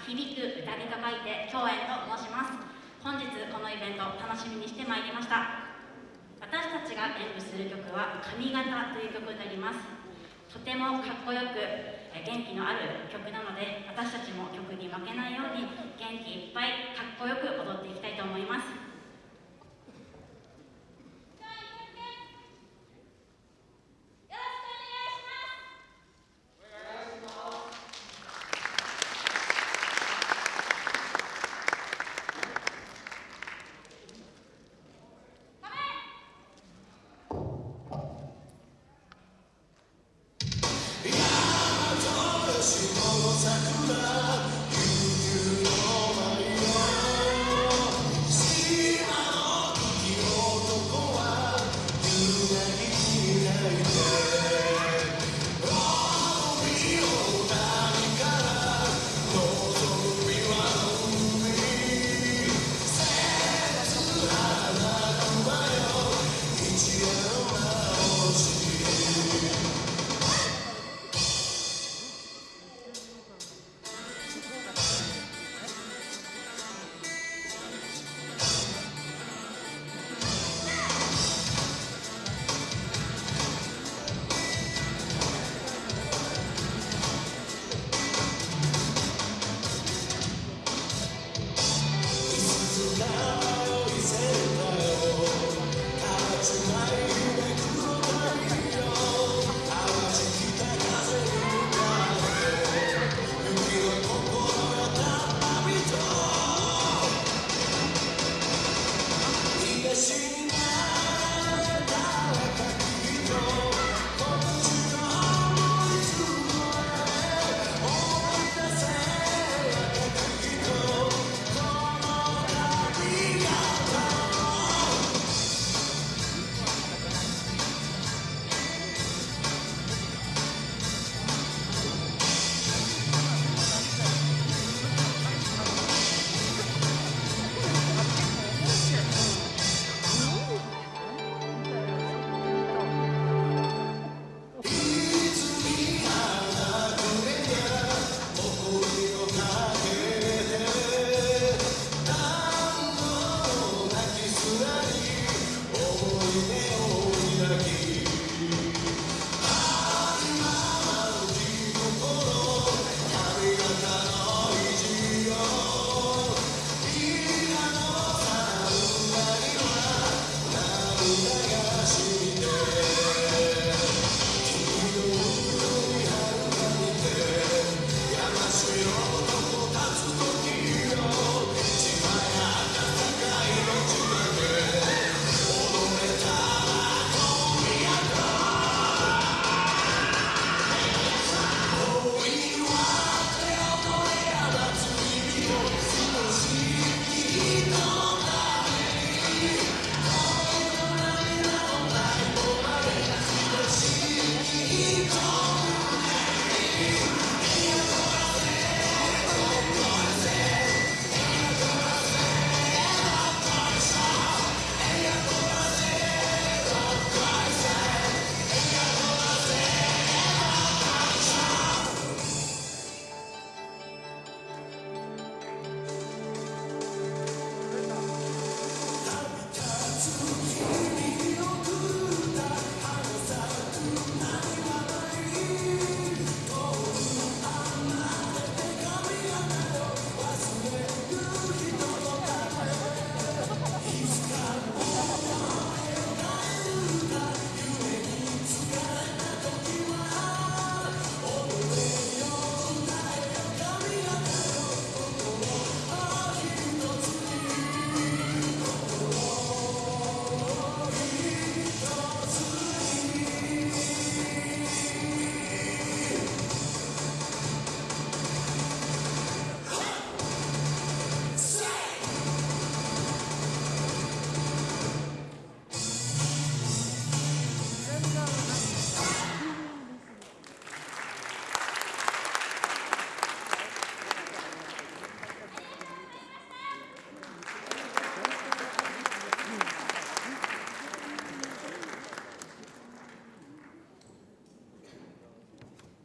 響く歌にと書いて共演と申します。本日このイベントを楽しみにしてまいりました。私たちが演舞する曲は「髪型」という曲になります。とてもかっこよく元気のある曲なので私たちも曲に負けないように元気いっぱいかっこよく踊っていきたいと思います。